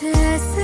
Tessa.